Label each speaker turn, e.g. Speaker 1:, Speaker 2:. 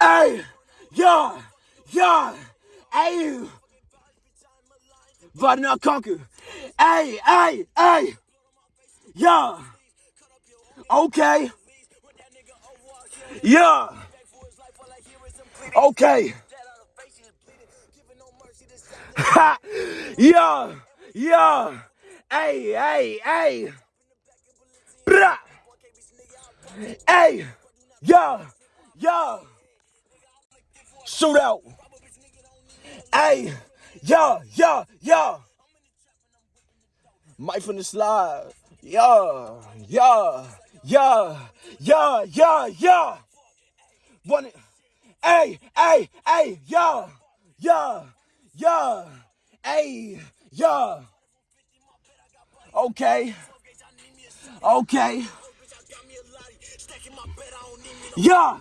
Speaker 1: Hey, yeah, yeah, hey. But not conquer. Hey, hey, hey. Yeah. Okay. Yeah. Okay. ha, yeah. Yeah. Hey, hey, hey. Brah. Hey. Yeah. Yeah. Shoot out. Hey. Yeah. Yeah. Yeah. Mike from the slide. Yeah. Yeah. Yeah. Yeah. Yeah. Yeah. One. Hey. Hey. Hey. Yeah. Yeah. Yeah. Hey. Yeah. Okay. Okay. Yeah.